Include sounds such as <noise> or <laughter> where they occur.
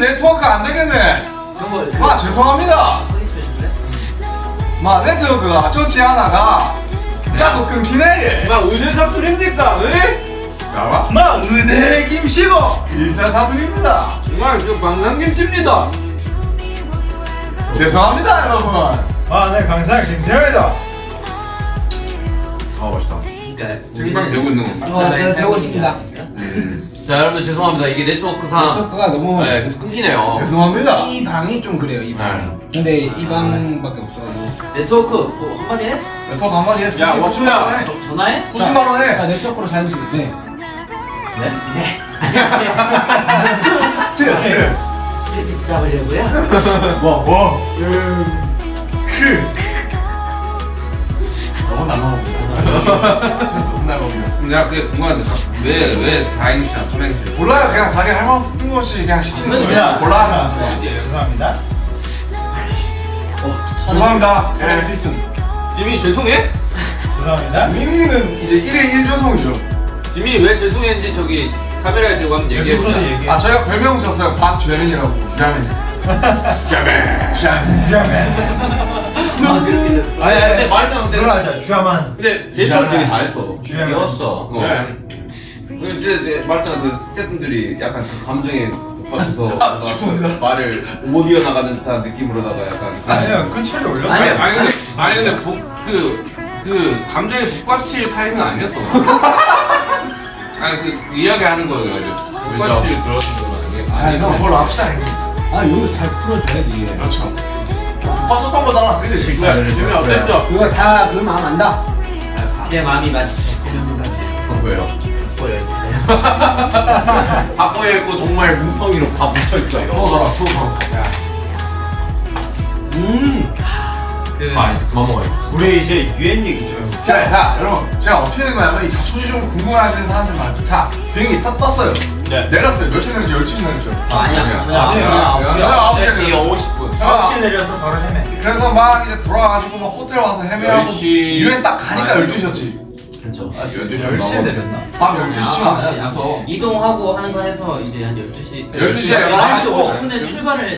네트워크 안 되겠네. 마 죄송합니다. 마 네트워크가 좋지 않아가 자꾸 끊기네. 막 의대 사투리입니까? 에? 알아? 마 은혜 김씨고 일사 사투입니다. 정말 저 방랑김치입니다. 죄송합니다 여러분. 마내 강사 김태현이다 아 맛있다. 그러니까 생방 되고 있는 겁니다. 어, 네, 되고 있습니다. 자 여러분들 죄송합니다 이게 네트워크상 네트워크가 너무 네 계속 끊기네요 죄송합니다. 이 방이 좀 그래요 이 방. 근데 이 방밖에 없어가지고. 네트워크 뭐 한마디 해? 네트워크 한마디 해. 야. 저- 전화해? 수십만 원자 해. 네트워크로 사연 주네 네? 네 <laughs> 안녕하세요 트집 잡으려고요? <laughs> 뭐 뭐. 음 너무 날라옵니다. <laughs> 너무 날라옵니다. 내가 그게 궁금한데 왜 왜 다행이다 선행했어? 몰라요. 그냥 자기 할 만한 뜬 것이 그냥 시키는 거지. 자 골라. 죄송합니다 죄송합니다. 예, 필승. 지미 죄송해? 죄송합니다 민이는 이제 1인 1조성이죠. 지미 왜 죄송했는지 저기 카메라에 대고 한번 얘기해 에피소드 보자. 얘기해 아 저희가 별명 졌어요. 박주현이라고. 주현이. 주현이. 주현이. 아 그렇게 됐어 아니 아니 근데 말했잖아 근데 그러자 주야만 근데 대처를 되게 잘했어 주야만 귀여웠어 어. 네. 그 이제 말했잖아 그 스태프분들이 약간 그 감정에 높아져서 뭔가 죄송합니다. 그 말을 못 이어나가는 듯한 느낌으로다가 약간 아니요 끝처리 올려 아니 아니 근데 아니 근데 그그 감정에 북받칠 타이밍 아니었어. 아니 그 이야기하는 거예요. 북받칠 들었던 거 아니에요? 아니 형 그걸로 합시다. 아 이거 잘 풀어줘야지. 그렇죠. 봤었던 거잖아. 그지? 네, 지미 어땠죠? 이거 다 그 마음 안다. 제 마음이 마치 저 소년보다 어, 왜요? 보여주세요 바꿔에 있고 정말 뭉텅이로 다 묻혀있어요 수호더라 수호더. 음. 그아 이제 그만 먹어요 우리 이제 유엔 얘기 좀 해볼까? 자, 자, 여러분, 제가 어떻게 된 거냐면 이 자초지 좀 궁금해하시는 사람들 많아요. 자, 비행기 딱 떴어요. 네. 내렸어요. 몇 시에 내렸죠? 12시 내렸죠. 아, 아니야 아니야. 저녁 저녁 9시 9시에 4시 내렸어. 50분 9시에 내려서 바로 헤매 그래서 막 이제 돌아와가지고 막 호텔 와서 헤매하고 10시. 유엔 딱 가니까 아, 12시였지. 그쵸 아, 진짜 10시에 내렸나? 밤 12시쯤 아, 왔어. 이동하고 하는 거 해서 이제 한 12시 12시에 11시 가고. 50분에 출발을